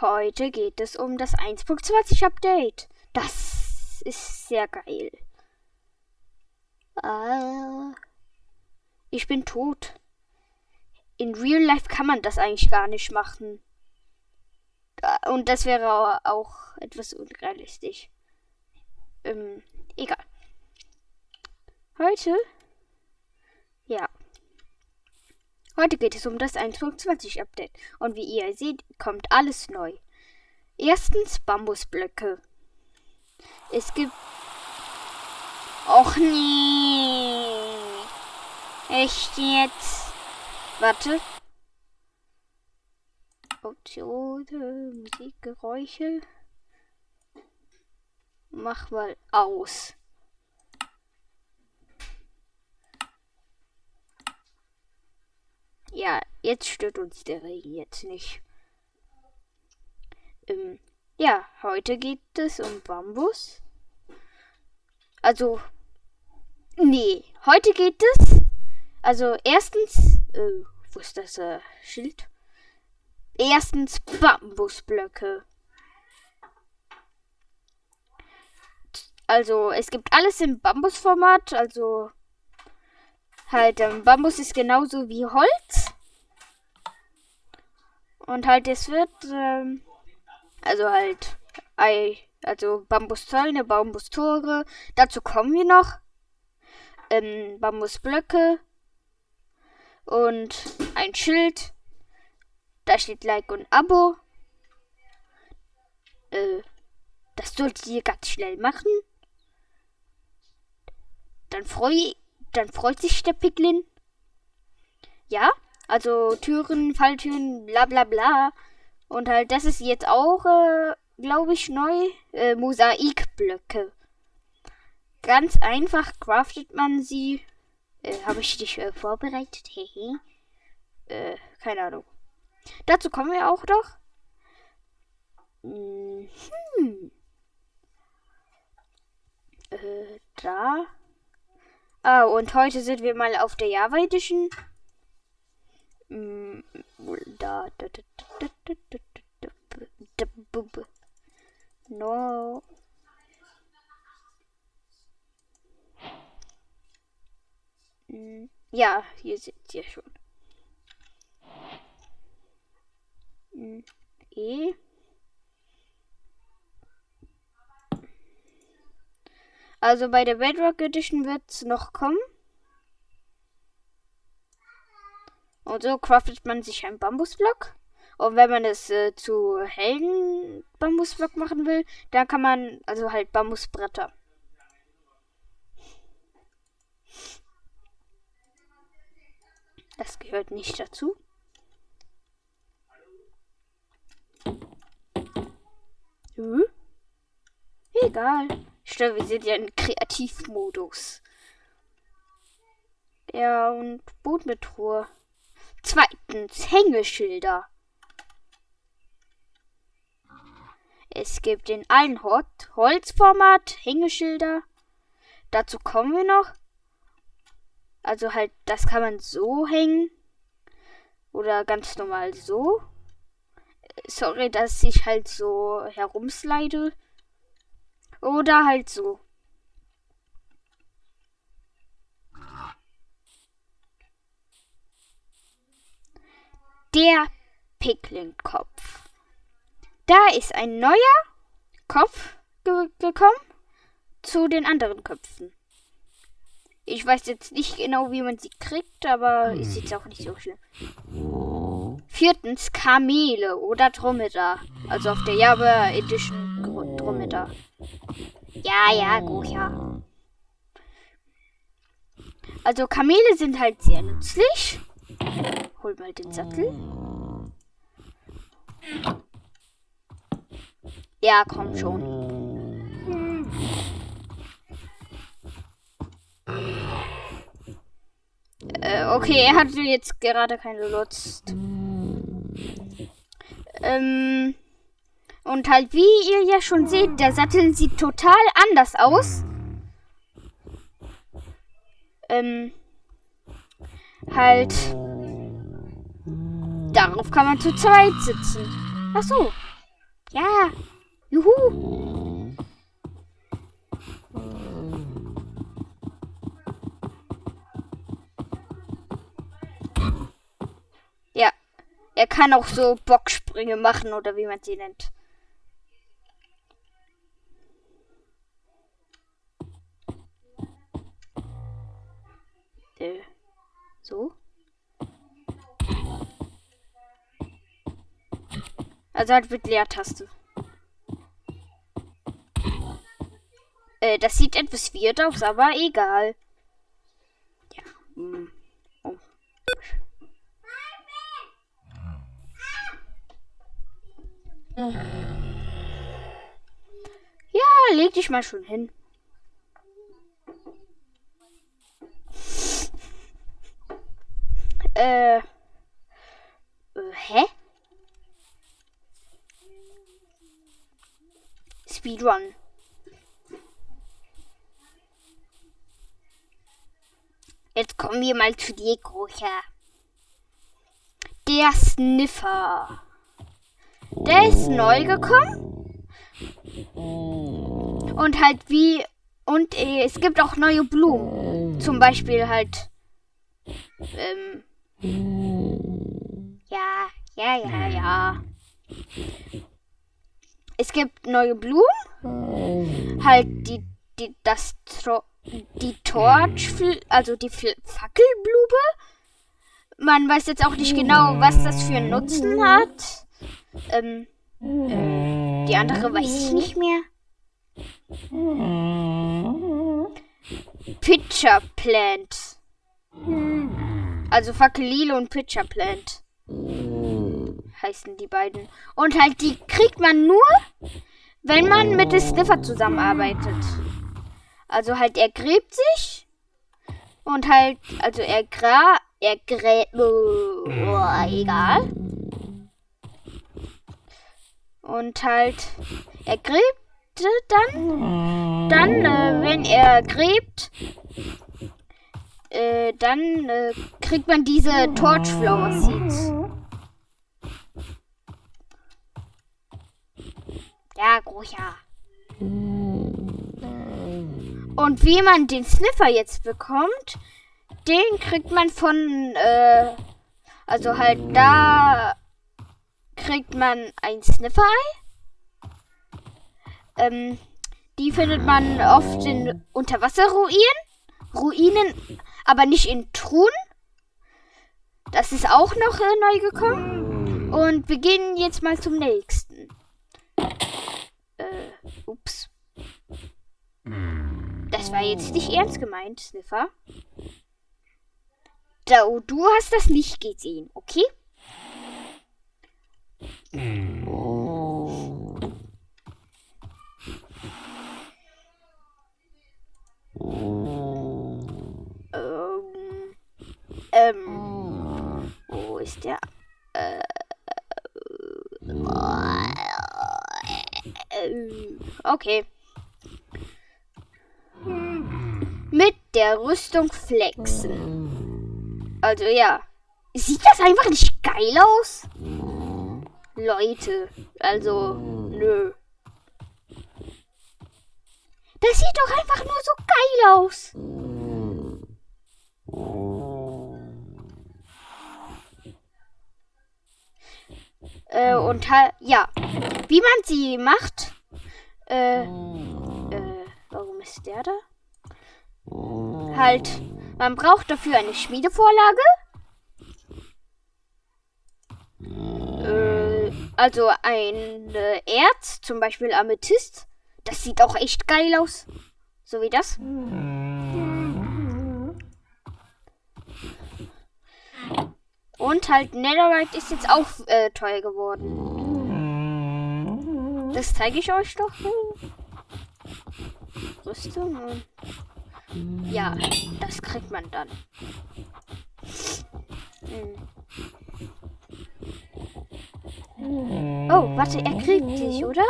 Heute geht es um das 1.20 Update. Das ist sehr geil. Ah, ich bin tot. In Real Life kann man das eigentlich gar nicht machen. Ah, und das wäre auch etwas unrealistisch. Ähm, egal. Heute? Ja. Heute geht es um das 1.20 Update. Und wie ihr seht, kommt alles neu. Erstens Bambusblöcke. Es gibt. Och nee. Echt jetzt? Warte. Optionen, Musikgeräusche. Mach mal aus. Ja, jetzt stört uns der Regen jetzt nicht. Ähm, ja, heute geht es um Bambus. Also, nee, heute geht es. Also, erstens, äh, wo ist das äh, Schild? Erstens Bambusblöcke. Also, es gibt alles im Bambusformat, also halt, ähm, Bambus ist genauso wie Holz. Und halt, es wird, ähm, also halt, Ei, also Bambuszäune, Bambustore. Dazu kommen wir noch. Ähm, Bambusblöcke. Und ein Schild. Da steht Like und Abo. Äh, das solltet ihr ganz schnell machen. Dann freue dann freut sich der Piglin. Ja, also Türen, Falltüren, bla bla bla. Und halt, das ist jetzt auch, äh, glaube ich, neu. Äh, Mosaikblöcke. Ganz einfach craftet man sie. Äh, Habe ich dich äh, vorbereitet? Hehe. äh, keine Ahnung. Dazu kommen wir auch doch. Hm. Äh, da. Ah, und heute sind wir mal auf der Java Edition. Da, da, da, no. Ja, hier seht ihr schon. E. Also bei der Bedrock Edition wird es noch kommen. Und so craftet man sich einen Bambusblock. Und wenn man es äh, zu hellen Bambusblock machen will, dann kann man also halt Bambusbretter. Das gehört nicht dazu. Hm? Egal. Stimmt, wir sind ja in Kreativmodus. Ja, und Truhe. Zweitens, Hängeschilder. Es gibt in allen Hot Holzformat Hängeschilder. Dazu kommen wir noch. Also halt, das kann man so hängen. Oder ganz normal so. Sorry, dass ich halt so herumslide. Oder halt so. Der Pickling-Kopf. Da ist ein neuer Kopf ge gekommen zu den anderen Köpfen. Ich weiß jetzt nicht genau, wie man sie kriegt, aber ist jetzt auch nicht so schlimm. Viertens Kamele oder Dromedar. Also auf der Java Edition Dromedar. Ja, ja, gut, ja. Also Kamele sind halt sehr nützlich. Hol mal den Sattel. Ja, komm schon. Äh, okay, er hatte jetzt gerade keine Lust. Ähm, und halt, wie ihr ja schon seht, der Sattel sieht total anders aus. Ähm, halt, darauf kann man zu zweit sitzen. Ach so, Ja. Juhu. Ja. Er kann auch so Bocksprünge machen oder wie man sie nennt. Äh, so. Also halt mit Leertaste. Äh, das sieht etwas weird aus, aber egal. Ja. Hm. Oh. Ja, leg dich mal schon hin. Äh. hä? Speedrun. Jetzt kommen wir mal zu dir, Großer. Der Sniffer. Der ist neu gekommen. Und halt wie. Und äh, es gibt auch neue Blumen. Zum Beispiel halt. Ähm. Ja, ja, ja, ja. Es gibt neue Blumen. Halt die, die, das, die Torch, also die Fackelblume. Man weiß jetzt auch nicht genau, was das für einen Nutzen hat. Ähm, äh, die andere weiß ich nicht mehr. Pitcher Plant. Also Fackelile und Pitcher Plant. Heißen die beiden. Und halt, die kriegt man nur, wenn man mit dem Sniffer zusammenarbeitet. Also halt, er gräbt sich. Und halt, also er gra... Er gräbt... Oh, egal. Und halt, er gräbt dann. Dann, äh, wenn er gräbt, äh, dann äh, kriegt man diese Torchflower Seeds. Ja, Großer. Und wie man den Sniffer jetzt bekommt, den kriegt man von, äh, also halt da kriegt man ein Sniffer-Ei. Ähm, die findet man oft in Unterwasserruinen. Ruinen, aber nicht in Truhen. Das ist auch noch äh, neu gekommen. Und wir gehen jetzt mal zum nächsten. Äh, ups. Das war jetzt nicht ernst gemeint, Sniffer. Da, du hast das nicht gesehen, okay? Oh. Ähm, ähm, wo ist der? Äh, äh, okay. Mit der Rüstung flexen. Also ja. Sieht das einfach nicht geil aus? Leute, also, nö. Das sieht doch einfach nur so geil aus. Äh, und halt, ja. Wie man sie macht. Äh, äh, warum ist der da? Halt, man braucht dafür eine Schmiedevorlage. Äh, also ein äh, Erz, zum Beispiel Amethyst. Das sieht auch echt geil aus. So wie das. Und halt Netherite ist jetzt auch äh, teuer geworden. Das zeige ich euch doch. Rüstung ja, das kriegt man dann. Hm. Oh, warte, er kriegt sich, oder?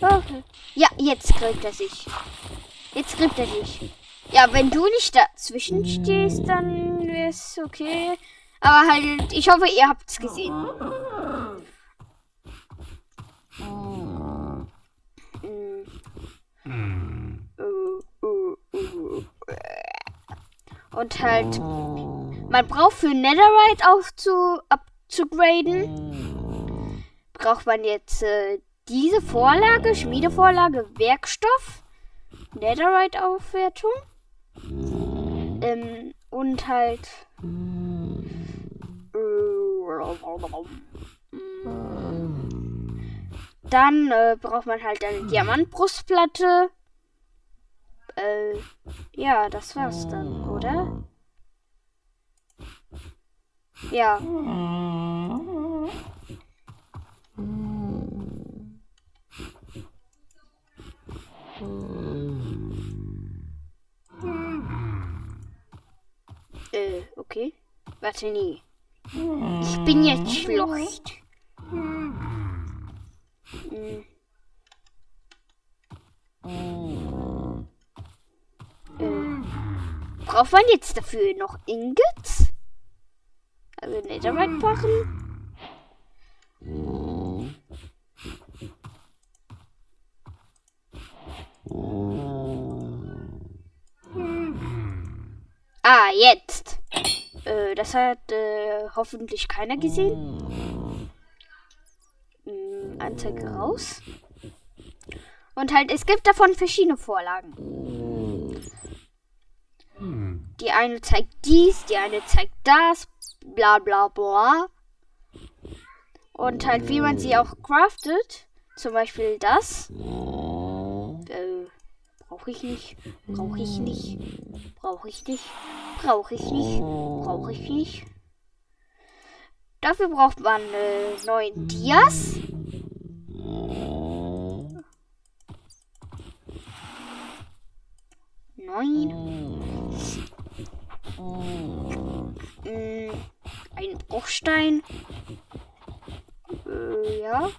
Okay. Ja, jetzt kriegt er sich. Jetzt kriegt er sich. Ja, wenn du nicht dazwischen stehst, dann wäre es okay. Aber halt, ich hoffe, ihr habt's gesehen. Und halt, man braucht für Netherite aufzu abzugraden, braucht man jetzt äh, diese Vorlage, Schmiedevorlage, Werkstoff, Netherite-Aufwertung? Ähm, und halt dann äh, braucht man halt eine Diamantbrustplatte. Äh, ja, das war's dann, oder? Ja. Äh, okay. Warte, nee. Ich bin jetzt schlecht. Äh, braucht man jetzt dafür noch Ingots? Also Netherite-Barren? Ah, jetzt. Äh, das hat äh, hoffentlich keiner gesehen. Hm, Anzeige raus. Und halt, es gibt davon verschiedene Vorlagen. Die eine zeigt dies, die eine zeigt das, bla bla bla. Und halt, wie man sie auch craftet. Zum Beispiel das. Äh, brauche ich nicht. Brauche ich nicht. Brauche ich nicht. Brauche ich nicht. Brauche ich nicht. Dafür braucht man äh, neun Dias. Neun. Mm, ein Bruchstein. Äh, ja.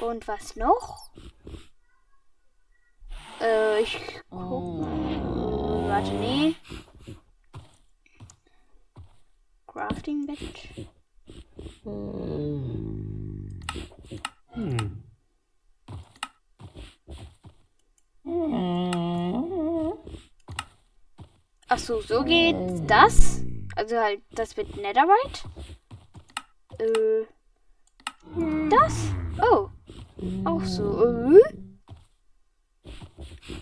Und was noch? Äh, ich guck mal. Äh, warte, nee. Crafting Bett. Hm. Ach so, so geht das. Also halt das mit Netherite. Äh, das? Oh. Auch so. Äh?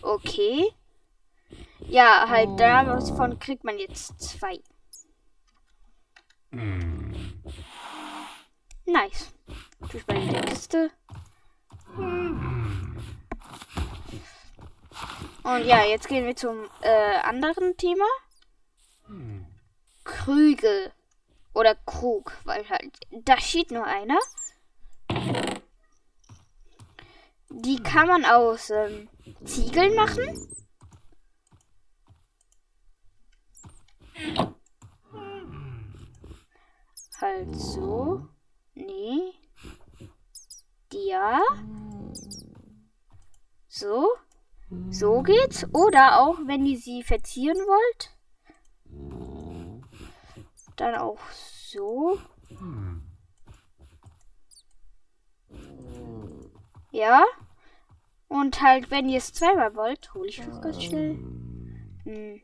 Okay. Ja, halt davon kriegt man jetzt zwei. Nice. Tue ich mal in der Kiste. Und ja, jetzt gehen wir zum äh, anderen Thema. Krüge. Oder Krug, weil halt, da steht nur einer. Die kann man aus ähm, Ziegeln machen. Halt so. Nee. Ja. So. So geht's. Oder auch, wenn ihr sie verzieren wollt. Dann auch so. Ja. Und halt, wenn ihr es zweimal wollt, hole ich das ganz schnell. Hm.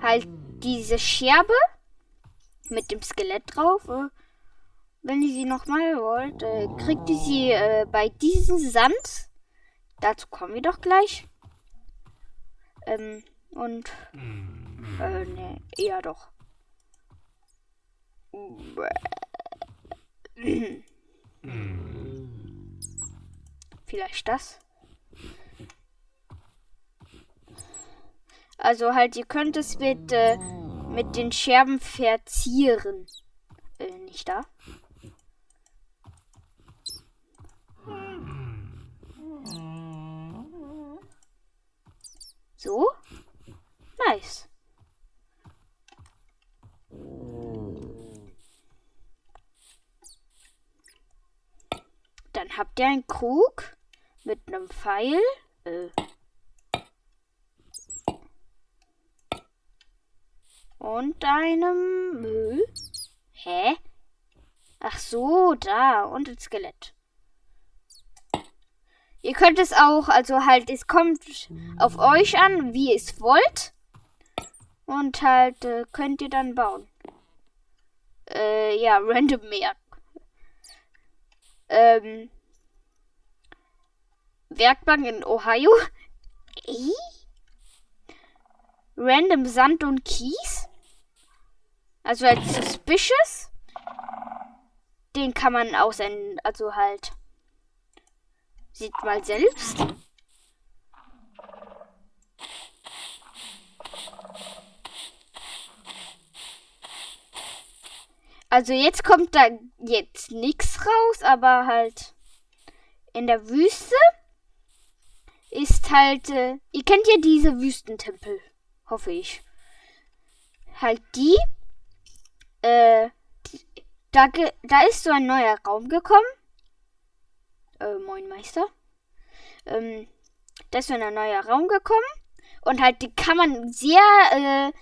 Halt diese Scherbe mit dem Skelett drauf. Wenn ihr sie nochmal wollt, äh, kriegt ihr sie äh, bei diesem Sand. Dazu kommen wir doch gleich. Ähm, und. Äh, ne, ja doch. Vielleicht das. Also halt, ihr könnt es mit, äh, mit den Scherben verzieren. Äh, nicht da. So. Nice. Dann habt ihr einen Krug mit einem Pfeil. Äh. Und einem Müll. Hä? Ach so, da. Und ein Skelett. Ihr könnt es auch, also halt, es kommt auf euch an, wie ihr es wollt. Und halt, äh, könnt ihr dann bauen. Äh, ja, random mehr. Ähm, Werkbank in Ohio. Random Sand und Kies. Also als suspicious. Den kann man aussenden, also halt. Sieht mal selbst. Also jetzt kommt da jetzt nichts raus, aber halt in der Wüste ist halt, äh, ihr kennt ja diese Wüstentempel, hoffe ich. Halt die, äh, da, da ist so ein neuer Raum gekommen. Äh, moin Meister. Ähm, da ist so ein neuer Raum gekommen. Und halt, die kann man sehr äh,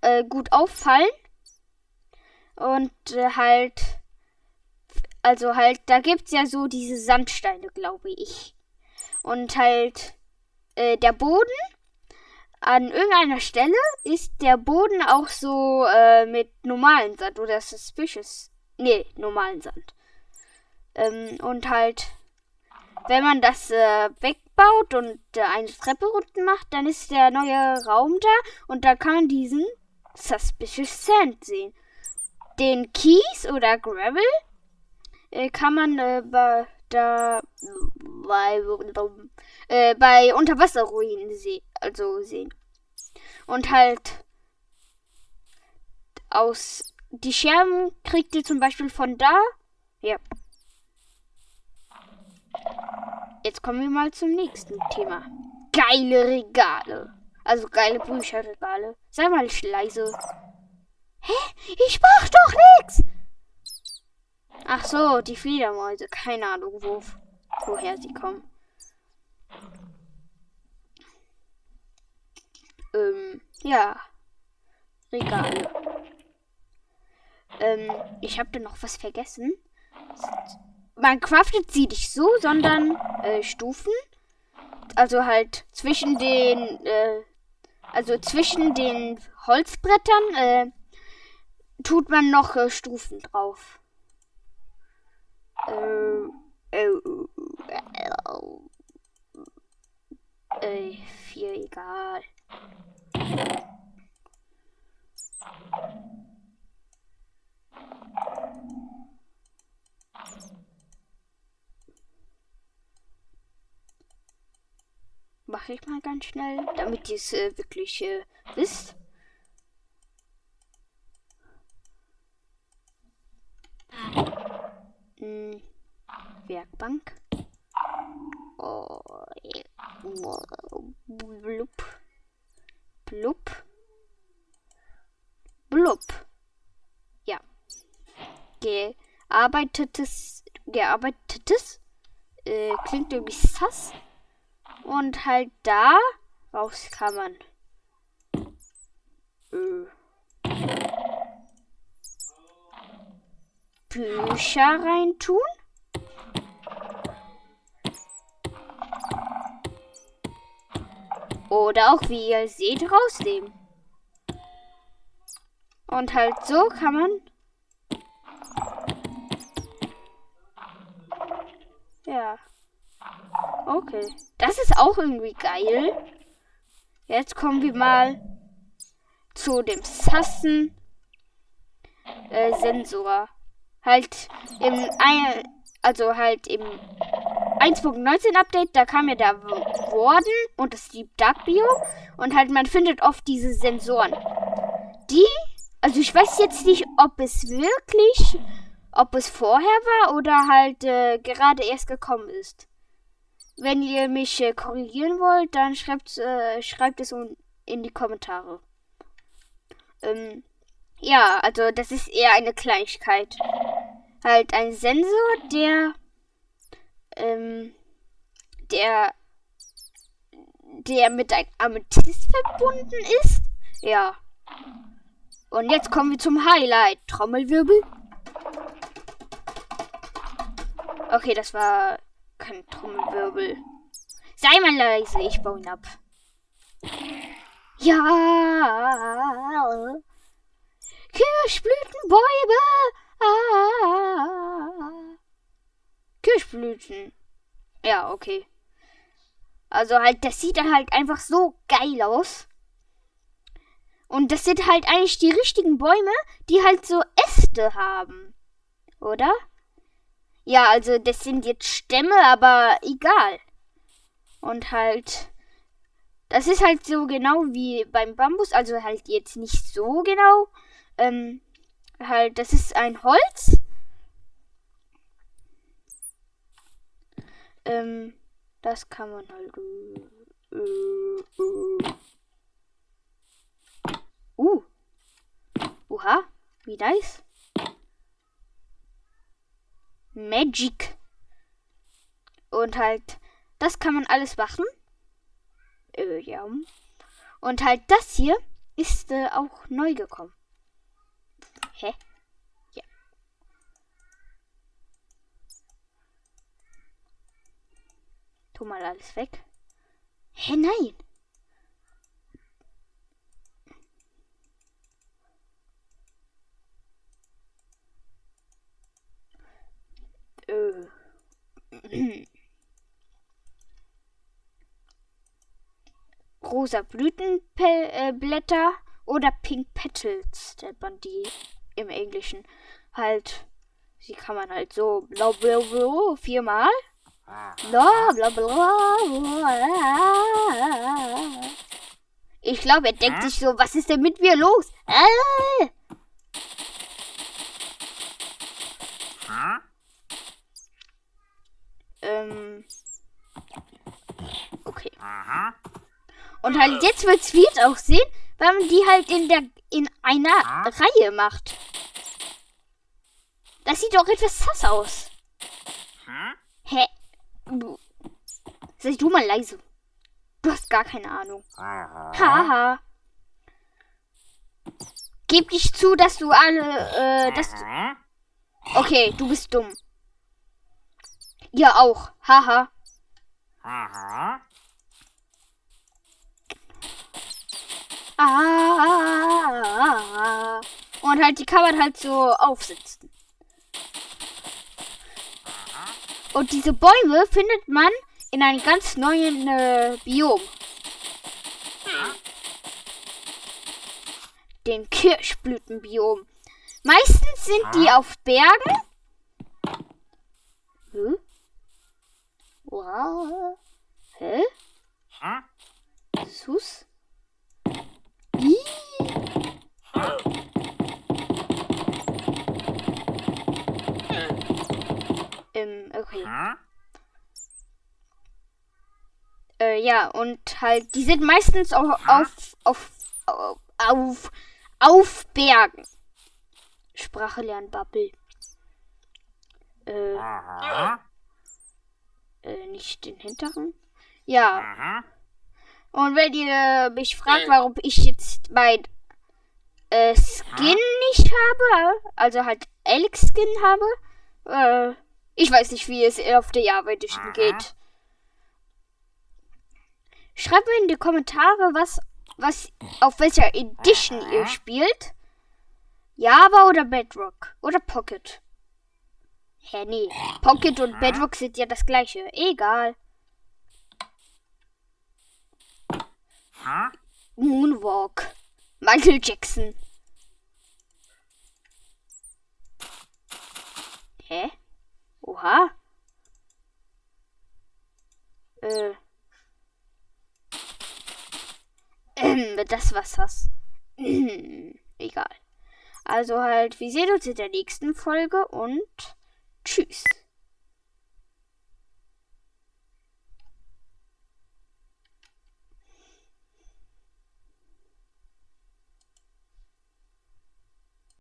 äh, gut auffallen. Und äh, halt, also halt, da gibt's ja so diese Sandsteine, glaube ich. Und halt, äh, der Boden an irgendeiner Stelle ist der Boden auch so äh, mit normalen Sand oder suspicious. Nee, normalen Sand. Ähm, und halt, wenn man das äh, wegbaut und äh, eine Treppe unten macht, dann ist der neue Raum da und da kann man diesen Suspicious Sand sehen. Den Kies oder Gravel äh, kann man äh, da bei, äh, bei Unterwasserruinen se also sehen. Und halt aus die Scherben kriegt ihr zum Beispiel von da. Ja. Jetzt kommen wir mal zum nächsten Thema. Geile Regale. Also geile Bücherregale. Sei mal leise. Hä? Ich mach doch nichts! Ach so, die Fledermäuse. Keine Ahnung, wo, woher sie kommen. Ähm, ja. Regale. Ähm, ich habe da noch was vergessen. Man craftet sie nicht so, sondern äh, Stufen. Also halt zwischen den, äh, also zwischen den Holzbrettern äh, tut man noch äh, Stufen drauf. Äh, äh, äh, viel egal. Mache ich mal ganz schnell, damit ihr es äh, wirklich äh, wisst. Hm, Werkbank. Oh, blub. Blub. Blub. Ja. Gearbeitetes. Gearbeitetes. Äh, klingt irgendwie sass. Und halt da raus kann man. Äh, Bücher reintun. Oder auch, wie ihr seht, rausnehmen. Und halt so kann man... Ja. Okay. Das ist auch irgendwie geil. Jetzt kommen wir mal zu dem Sassen äh, Sensor. Halt im ein, also halt im 1.19 Update, da kam ja da Warden und das Deep Dark Bio und halt man findet oft diese Sensoren. Die, also ich weiß jetzt nicht, ob es wirklich, ob es vorher war oder halt äh, gerade erst gekommen ist. Wenn ihr mich äh, korrigieren wollt, dann schreibt, äh, schreibt es in die Kommentare. Ähm, ja, also das ist eher eine Kleinigkeit. Halt ein Sensor, der ähm, der der mit einem Amethyst verbunden ist. Ja. Und jetzt kommen wir zum Highlight. Trommelwirbel. Okay, das war kein Trommelwirbel. Sei mal leise, ich baue ihn ab. Ja. Kirschblütenbäume. Ah. Kirschblüten. Ja, okay. Also halt, das sieht dann halt einfach so geil aus. Und das sind halt eigentlich die richtigen Bäume, die halt so Äste haben. Oder? Ja, also das sind jetzt Stämme, aber egal. Und halt, das ist halt so genau wie beim Bambus, also halt jetzt nicht so genau. Ähm, halt, das ist ein Holz. Ähm, das kann man halt. Äh, äh, äh. Uh. Oha, wie nice. Magic. Und halt, das kann man alles machen. Äh, ja. Und halt das hier ist äh, auch neu gekommen. Hä? Ja. Tu mal alles weg. Hä, nein. Äh. rosa Blütenblätter oder Pink Petals, der man die im Englischen halt. Sie kann man halt so bla bla bla viermal. Bla bla bla. Ich glaube, er denkt sich so, was ist denn mit mir los? Äh. Ähm. Okay. Aha. Und halt jetzt wird's weird aussehen, weil man die halt in der in einer ah. Reihe macht. Das sieht doch etwas sass aus. Hä? Du. Sei du mal leise. Du hast gar keine Ahnung. Haha. Gib dich zu, dass du alle, äh, dass du... Okay, du bist dumm. Ja, auch. Haha. Aha. Ah, und halt, die kann man halt so aufsitzen. Und diese Bäume findet man in einem ganz neuen äh, Biom. Den Kirschblütenbiom. Meistens sind die auf Bergen. Hm? Wow. Hä? Sus? Okay. Äh, ja, und halt, die sind meistens auch auf, auf, auf, auf, auf Bergen. Sprache lernen, Bubble. Äh, äh, nicht den hinteren. Ja. Aha. Und wenn ihr mich fragt, warum ich jetzt mein äh, Skin nicht habe, also halt Alex Skin habe, äh, ich weiß nicht, wie es auf der Java Edition geht. Schreibt mir in die Kommentare, was, was, auf welcher Edition ihr spielt. Java oder Bedrock oder Pocket. Hä, nee. Pocket und Bedrock sind ja das gleiche. Egal. Moonwalk. Michael Jackson. Hä? Oha. Äh. Ähm, das was das. Egal. Also halt, wir sehen uns in der nächsten Folge und tschüss.